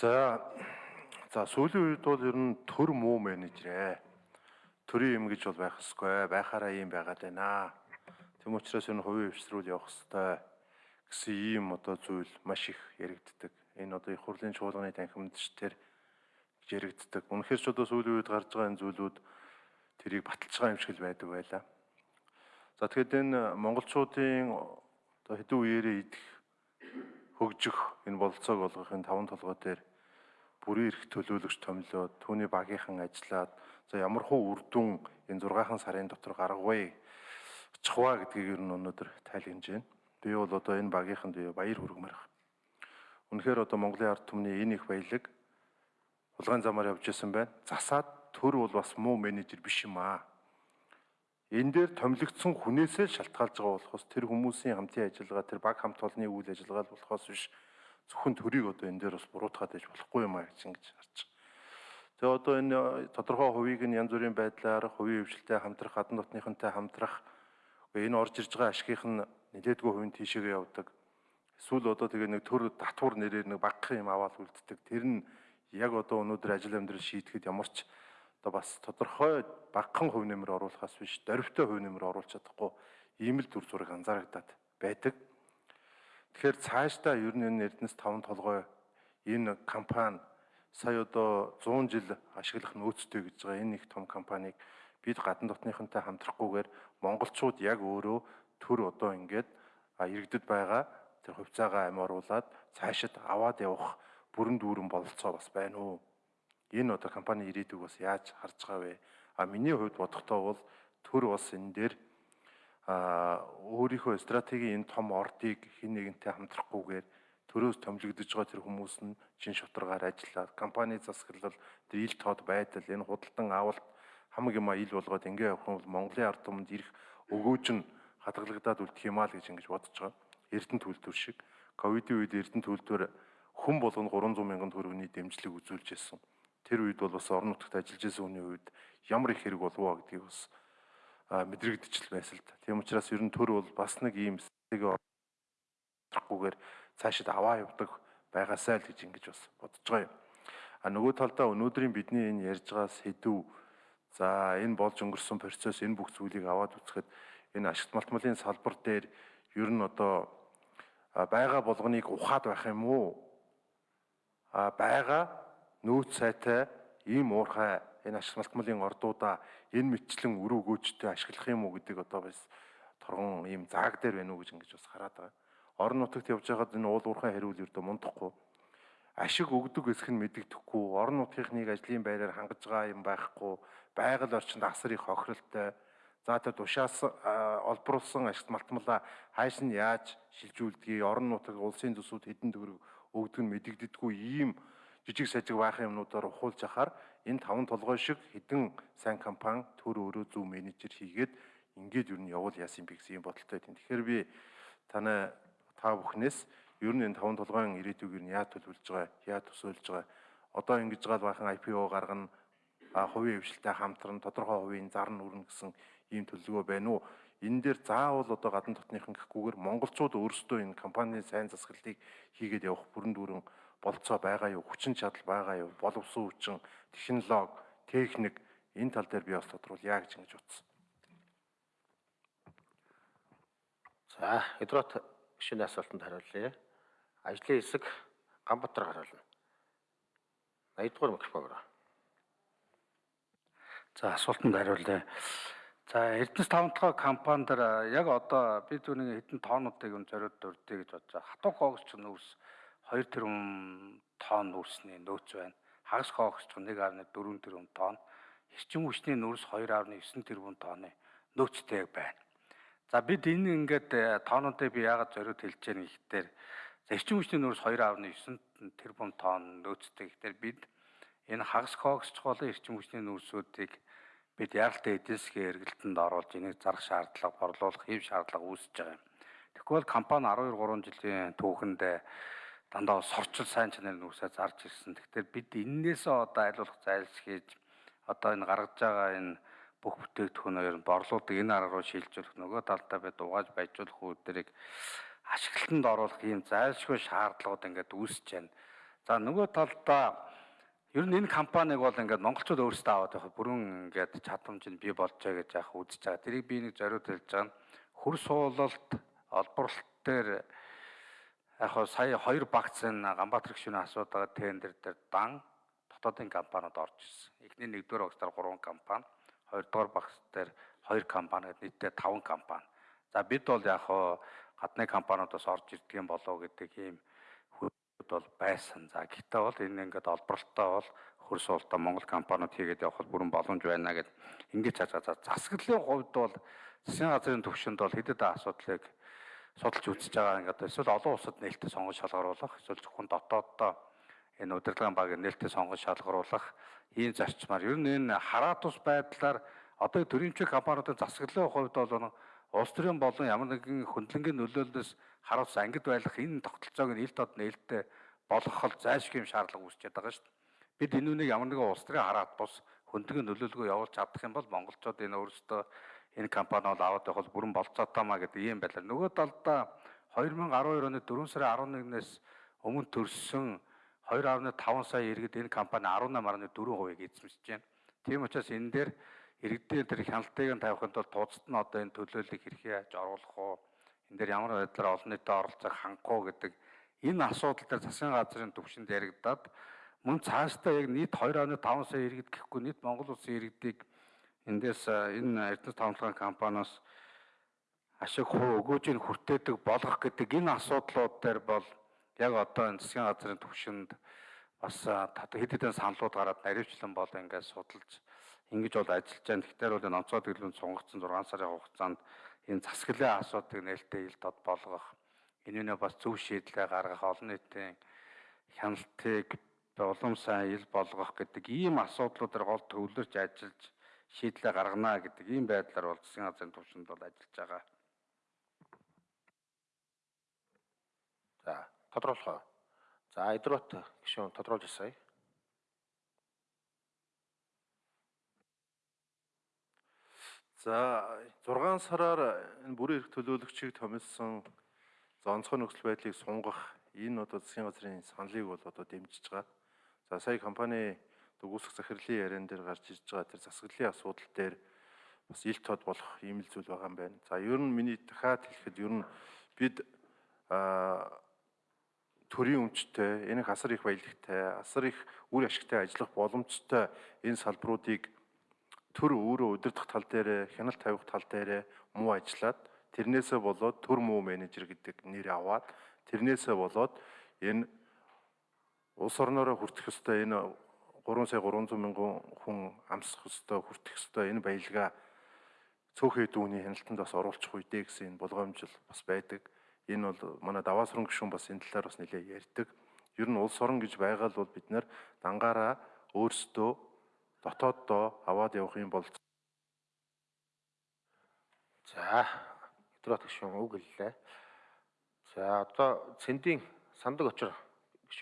За за сүүлийн үед бол ер нь төр муу менежерээ. Төрийн юм гэж бол байх ёсгүй. Байхаараа ийм байгаад байна. Тэм учраас энэ хувийн хвшрүүл явах ёстой гэсэн ийм одоо зүйл маш их яригддаг. Энэ одоо их хурлын чуулганы танхимдч тэр гэж яригддаг. Үнэхээр ч одоо сүүлийн үед гарч байгаа энэ зүйлүүд тэрийг баталж байгаа юм шиг л байдаг байлаа. За тэгэхэд энэ монголчуудын одоо хэдэн үеэрээ идэх хөгжих энэ бололцоог олгохын таван толгой дээр бүрийн эрх төлөөлөгч томилоод түүний багийнхан ажиллаад за ямар хуу үр дүн энэ 6хан сарын дотор гаргавэ очихва гэдгийг ер нь өнөөдөр тайлгнаж байна. Би бол одоо энэ багийнханд би баяр хүргэмээр байна. Үнэхээр одоо Монголын ард түмний энэ их баялаг улгаан замаар явж исэн байна. Засаад төр бол бас муу менежер биш юм аа энэ дээр томилогдсон хүнээсээ шалтгаалж байгаа болохоос тэр хүмүүсийн хамтын ажиллагаа тэр баг хамт олонны үйл ажиллагаа болохоос биш зөвхөн төрийг одоо энэ дээр бас буруутгаад иж болохгүй юм а гэж ингэж харж байгаа. Тэгээ одоо энэ тодорхой хувийг нь янз бүрийн байдлаар хувийн хвшилтэй хамтрах, хадан дотныхонтой хамтрах энэ орж ирж байгаа ашигийнх нь нэлээдгүй хувийн тийшээгээ явдаг. Эсвэл одоо тэгээ нэг төр татвар нэрээр нэг багахан юм аваад үлддэг. Тэр нь яг одоо өнөөдөр ажил амьдрал шийдэхэд ямар ч одоо бас тодорхой багахан хувь нэмэр оруулахаас биш дөрвтэй хувь нэмэр оруулж чадахгүй ийм л төр зураг анзаарагдаад байдаг. Тэгэхээр цаашдаа ер нь энэ Эрдэнэс 5 толгой энэ компани сая одоо 100 жил ашиглах нөөцтэй гэж байгаа энэ их том компанийг бид гадна дотныхонтой хамтрахгүйгээр монголчууд яг өөрөө төр одоо ингээд иргэдэд байгаа тэр хувьцаагаа амь оруулаад цаашид аваад явах бүрэн дүүрэн бололцоо бас байна уу? энэ одоо компани ирээдүг бас яаж харж байгаа вэ? А миний хувьд бодохдоо бол төр бас энэ дээр өөрийнхөө стратегийн энэ том ордыг хин нэгэнтэй хамтрахгүйгээр төрөөс томилогдож байгаа тэр хүмүүс нь чин шударгаар ажиллаад компани засаглал тэр ил тод байдал энэ худалдан авалт хамаг юма ил болгоод ингээ явах юм бол Монголын ард түмэнд ирэх өгөөж нь хадгалагдаад үлдэх юм аа л гэж ингэж бодож байгаа. Эрдэнэ төлтөр шиг ковидын үед эрдэнэ төлтөр хүн болгоно 300 мянган төгрөгийн дэмжлэг үзүүлж ирсэн тэр үед бол бас орон нутагт ажиллаж байсан хүний үед ямар их хэрэг болов уу гэдгийг бас мэдрэгдчихл байсан л да. Тийм учраас ер нь төр бол бас нэг ийм стратеги авахгүйгээр цаашид аваа явдаг байгаасай л гэж ингэж бас бодож байгаа юм. А нөгөө талдаа өнөөдрийн бидний энэ ярьж байгаа сэдв за энэ болж өнгөрсөн процесс энэ бүх зүйлийг аваад үзэхэд энэ ашигт малтмалын салбар дээр ер нь одоо байгаа болгоныг ухаад байх юм уу? А байгаа нөөц сайтай ийм уурхай энэ ашиг малтмалын ордуудаа энэ мэтчлэн өрөө өгөөжтэй ашиглах юм уу гэдэг одоо бас торгон ийм зааг дээр байна уу гэж ингэж бас хараад байгаа. Орон нутагт явж байгаад энэ уул уурхай хариул ердөө мундахгүй. Ашиг өгдөг эсэх нь мэдэгдэхгүй. Орон нутгийнхныг ажлын байраар хангаж байгаа юм байхгүй. Байгаль орчинд асар их хохиролтой. За тэр тушаас олбруулсан ашигт малтмалаа хайш нь яаж шилжүүлдгийг орон нутаг улсын төсвүүд хэдэн төгрөг өгдөг нь мэдэгдэдэггүй ийм жижиг сажиг баахан юмнуудаар ухуулж ахаар энэ таван толгой шиг хідэн сайн компани төр өөрөө зөв менежер хийгээд ингээд юу нь явуул яасан би гэсэн юм бодолтой тийм. Тэгэхээр би танай та бүхнээс ер нь энэ таван толгойн ирээдүйг нь яа төлөвлөж байгаа, яа төсөөлж байгаа. Одоо ингэж гал баахан IPO гаргана, хувийн хвшилтэй хамтран тодорхой хувийн зар нь өрнө гэсэн ийм төлөвлөгөө байна уу? Энэ дээр заавал одоо гадна дотныхан гэхгүйгээр монголчууд өөрсдөө энэ компанийн сайн засаглалыг хийгээд явах бүрэн дүүрэн болцоо байгаа юу, хүчин чадал байгаа юу, боловсон хүчин, технологи, техник энэ тал дээр би бас тодруулъя гэж ингэж утсан. За, Эдрот гişүний асуултанд хариулъя. Ажлын хэсэг Ганбатар хариулна. 80 дугаар микрофон өрөө. За, асуултанд хариулъя. За, Эрдэнэс 5 дахь компанид яг одоо би түүний хэдэн тоонуудыг өн зориуд дурдъя гэж бодож байгаа. Хатуу хогч нүүрс 2 тэрбум тонн үрсний нөөц байна. Хагас хоогч 1.4 тэрбум тонн, эрчим хүчний нөөц 2.9 тэрбум тонны нөөцтэй байна. За бид энэ ингээд э, тоонуудыг би яагаад зориуд хэлж яах гэхээр эрчим хүчний нөөц 2.9 тэрбум тонн нөөцтэй гэхээр бид энэ хагас хоогч болон эрчим хүчний нөөцүүдийг бид яралтай эдийн засгийн эргэлтэнд оруулж энийг зарах шаардлага, борлуулах хэв шаардлага үүсэж байгаа юм. Тэгвэл компани 12 3 жилийн түүхэнд дандаа сорчил сайн чанарын үсээ зарж ирсэн. Тэгэхээр бид эннээсээ одоо айлуулах зайлс хийж одоо энэ гаргаж байгаа энэ бүх бүтээгдэхүүнээр борлуулдаг энэ арга руу шилжүүлэх нөгөө талдаа бид угааж байжуулах үүдэрийг ашиглалтанд оруулах ийм зайлшгүй шаардлагууд ингээд үүсэж байна. За нөгөө талдаа ер нь энэ компаниг бол ингээд монголчууд өөрсдөө аваад явах бүрэн ингээд чадамж нь бий болж байгаа гэж яах үзэж байгаа. Тэрийг би нэг зориуд хэлж байгаа хөр суулалт, олборлолт дээр яг хоо сая хоёр багц энэ Ганбаатар гишүүний асуудаг байгаа тендер дээр дан дотоодын компаниуд орж ирсэн. Эхний нэгдүгээр багцаар 3 компани, хоёрдугаар багц дээр 2 компани гэдэг нийтдээ 5 компани. За бид бол яг хоо гадны компаниудаас орж ирдэг юм болов гэдэг ийм хүүд бол байсан. За гэхдээ бол энэ ингээд олборлолтоо бол хөрс уултаа Монгол компаниуд хийгээд явах бүрэн боломж байна гэд ингэж харж байгаа. Засаглалын хувьд бол засгийн газрын төвшөнд бол хэдэд асуудлыг судалж үзэж байгаа ингээд эсвэл олон улсад нээлттэй сонгож шалгаруулах эсвэл зөвхөн дотооддоо энэ удирдлагын баг нээлттэй сонгож шалгаруулах ийм зарчмаар ер нь энэ хараат ус байдлаар одоо төрөмчийн компаниудын засаглалын хувьд бол улс төрийн болон ямар нэгэн хөндлөнгийн нөлөөллөөс харуулс ангид байх энэ тогтолцоог нь ил тод нээлттэй болгох зайлшгүй юм шаардлага үүсчихэд байгаа шүү дээ. Бид энэ үнийг ямар нэгэн улс төрийн хараат бус хөндлөнгөө нөлөөлгөө явуулж чадах юм бол монголчууд энэ өөрсдөө энэ компани бол аваад бол бүрэн болцоотоймаа гэдэг ийм байлаа. Нөгөө талдаа 2012 оны 4 сарын 11-ээс өмнө төрсөн 2.5 сая иргэд энэ компани 18.4% эзэмшиж байна. Тийм учраас энэ дээр иргэдийн тэр хяналтыг нь тавихын тулд тузад нь одоо энэ төлөөллийг хэрхэн яаж оруулах уу? Энэ дээр ямар байдлаар олон нийтэд оролцох хангах уу гэдэг энэ асуудал дээр засгийн газрын төвшөнд яригадаад мөн цаашдаа яг нийт 2.5 сая иргэд гэхгүй нийт Монгол улсын иргэдийг эндээс энэ Эрдэнэс тавталгаан компаниас ашиг хуу өгөөжийг хүртээдэг болгох гэдэг энэ асуудлууд дээр бол яг одоо энэ засгийн газрын төвшөнд бас хэд хэдэн саналууд гараад наривчлан бол ингээд судалж ингэж бол ажиллаж байгаа. Тэгэхээр бол энэ онцгой төлөвлөнд сунгагдсан 6 сарын хугацаанд энэ засаглалын асуудыг нээлттэй ил дод болгох энэний бас зөв шийдлээ гаргах олон нийтийн хяналтыг улам сайн ил болгох гэдэг ийм асуудлуудаар гол төвлөрч ажиллаж шийдлээ гаргана гэдэг ийм байдлаар бол засгийн газрын төвшөнд бол ажиллаж байгаа. За тодруулах. За Идрот гишүүн тодруулж асая. За 6 сараар энэ бүрэн эрх төлөөлөгчийг томилсон за онцгой нөхцөл байдлыг сунгах энэ одоо засгийн газрын саналыг бол одоо дэмжиж байгаа. За сая компани үгүйсэх захирлын яриан дээр гарч ирж байгаа тэр засаглалын асуудал дээр бас ил тод болох ийм л зүйл байгаа юм байна. За ер нь миний дахиад хэлэхэд ер нь бид а төрийн өмчтэй, энэ их асар их баялагтай, асар их үр ашигтай ажиллах боломжтой энэ салбаруудыг төр өөрөө удирдах тал дээр хяналт тавих тал дээр муу ажиллаад тэрнээсээ болоод төр муу менежер гэдэг нэр аваад тэрнээсээ болоод энэ улс орноороо хүртэх ёстой энэ 3 сая 300 мянган хүн амсах ёстой хүртэх ёстой энэ баялгаа цөөхөн дүүний хяналтанд бас оруулах үедээ гэсэн энэ болгоомжл бас байдаг. Энэ бол манай даваасрын гишүүн бас энэ талаар бас нэлээд ярьдаг. Ер нь улс орон гэж байгаа л бол бид нэр дангаараа өөрсдөө дотооддоо аваад явах юм бол За өдрөт гүшүүн үг хэллээ. За одоо цэндийн сандаг очор